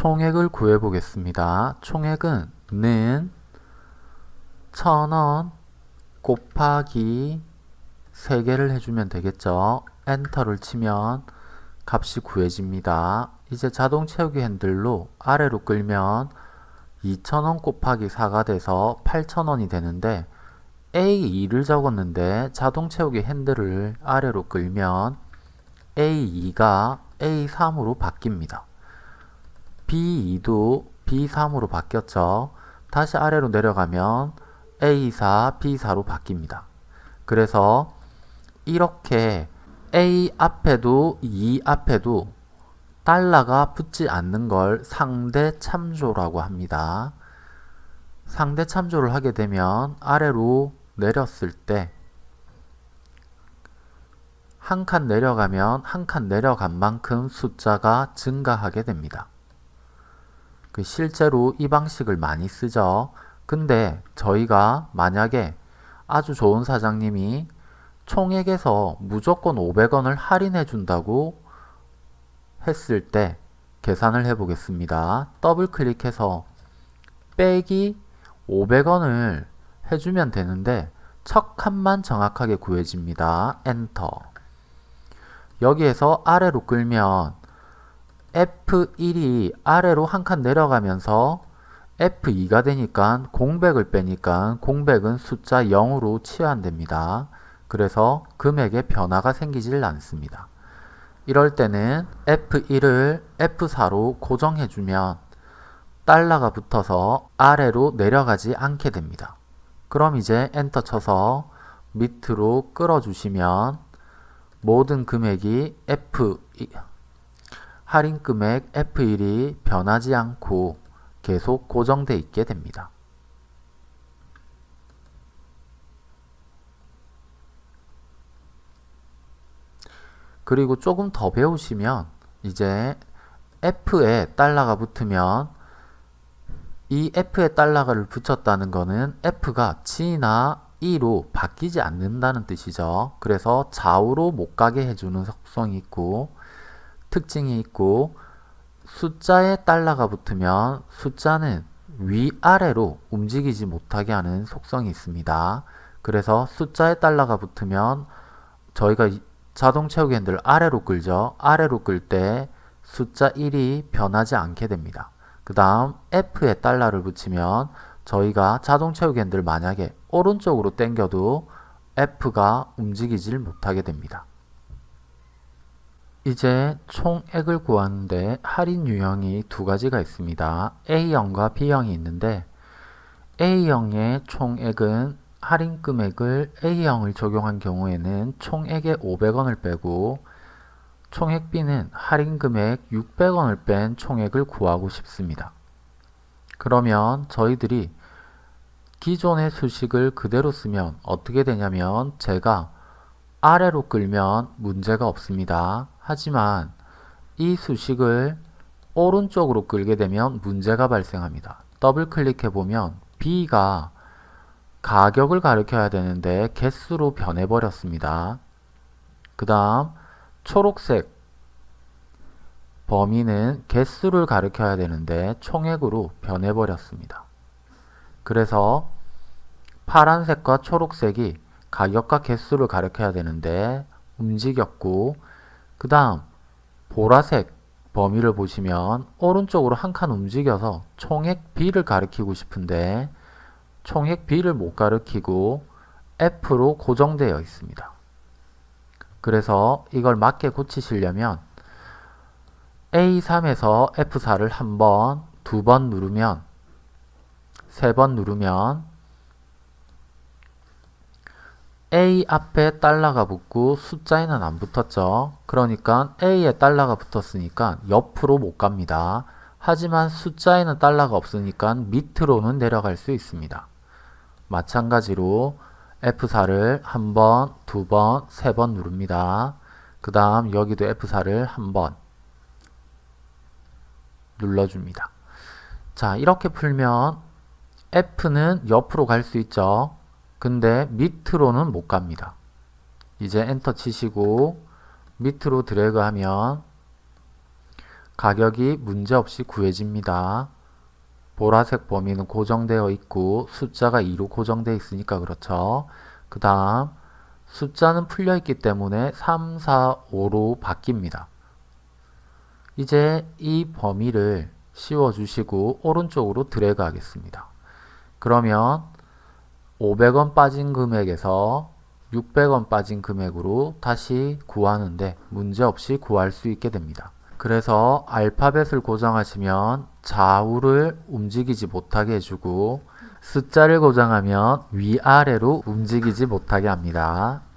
총액을 구해 보겠습니다. 총액은 는 천원 곱하기 3개를 해주면 되겠죠. 엔터를 치면 값이 구해집니다. 이제 자동 채우기 핸들로 아래로 끌면 2,000원 곱하기 4가 돼서 8,000원이 되는데 A2를 적었는데 자동 채우기 핸들을 아래로 끌면 A2가 A3으로 바뀝니다. B2도 B3으로 바뀌었죠. 다시 아래로 내려가면 A4, B4로 바뀝니다. 그래서 이렇게 A 앞에도 E 앞에도 달러가 붙지 않는 걸 상대 참조라고 합니다. 상대 참조를 하게 되면 아래로 내렸을 때 한 칸 내려가면 한 칸 내려간 만큼 숫자가 증가하게 됩니다. 그 실제로 이 방식을 많이 쓰죠. 근데 저희가 만약에 아주 좋은 사장님이 총액에서 무조건 500원을 할인해 준다고 했을 때 계산을 해 보겠습니다. 더블 클릭해서 빼기 500원을 해주면 되는데 첫 칸만 정확하게 구해집니다. 엔터 여기에서 아래로 끌면 F1이 아래로 한 칸 내려가면서 F2가 되니까 공백을 빼니까 공백은 숫자 0으로 치환됩니다. 그래서 금액에 변화가 생기질 않습니다. 이럴 때는 F1을 F4로 고정해주면 달러가 붙어서 아래로 내려가지 않게 됩니다. 그럼 이제 엔터 쳐서 밑으로 끌어주시면 모든 금액이 F 할인 금액 F1이 변하지 않고 계속 고정돼 있게 됩니다. 그리고 조금 더 배우시면 이제 F에 달러가 붙으면 이 F에 달러를 붙였다는 것은 F가 G나 E로 바뀌지 않는다는 뜻이죠. 그래서 좌우로 못 가게 해주는 속성이 있고 특징이 있고 숫자에 달러가 붙으면 숫자는 위아래로 움직이지 못하게 하는 속성이 있습니다. 그래서 숫자에 달러가 붙으면 저희가 자동 채우기 핸들 아래로 끌죠. 아래로 끌 때 숫자 1이 변하지 않게 됩니다. 그 다음 F에 달러를 붙이면 저희가 자동 채우기 핸들 만약에 오른쪽으로 당겨도 F가 움직이질 못하게 됩니다. 이제 총액을 구하는데 할인 유형이 두 가지가 있습니다. A형과 B형이 있는데 A형의 총액은 할인 금액을 A형을 적용한 경우에는 총액의 500원을 빼고 총액 B는 할인 금액 600원을 뺀 총액을 구하고 싶습니다. 그러면 저희들이 기존의 수식을 그대로 쓰면 어떻게 되냐면 제가 아래로 끌면 문제가 없습니다. 하지만 이 수식을 오른쪽으로 끌게 되면 문제가 발생합니다. 더블 클릭해 보면 B가 가격을 가리켜야 되는데 개수로 변해 버렸습니다. 그 다음 초록색 범위는 개수를 가리켜야 되는데 총액으로 변해 버렸습니다. 그래서 파란색과 초록색이 가격과 개수를 가리켜야 되는데 움직였고 그 다음 보라색 범위를 보시면 오른쪽으로 한 칸 움직여서 총액 B를 가리키고 싶은데 총액 B를 못 가리키고 F로 고정되어 있습니다. 그래서 이걸 맞게 고치시려면 A3에서 F4를 한 번, 두 번 누르면 세 번 누르면 A 앞에 달러가 붙고 숫자에는 안 붙었죠. 그러니까 A에 달러가 붙었으니까 옆으로 못 갑니다. 하지만 숫자에는 달러가 없으니까 밑으로는 내려갈 수 있습니다. 마찬가지로 F4를 한 번, 두 번, 세 번 누릅니다. 그 다음 여기도 F4를 한 번 눌러줍니다. 자 이렇게 풀면 F는 옆으로 갈 수 있죠. 근데 밑으로는 못 갑니다. 이제 엔터 치시고 밑으로 드래그 하면 가격이 문제없이 구해집니다. 보라색 범위는 고정되어 있고 숫자가 2로 고정되어 있으니까 그렇죠. 그 다음 숫자는 풀려 있기 때문에 3, 4, 5로 바뀝니다. 이제 이 범위를 씌워 주시고 오른쪽으로 드래그 하겠습니다. 그러면 500원 빠진 금액에서 600원 빠진 금액으로 다시 구하는데 문제없이 구할 수 있게 됩니다. 그래서 알파벳을 고정하시면 좌우를 움직이지 못하게 해주고 숫자를 고정하면 위아래로 움직이지 못하게 합니다.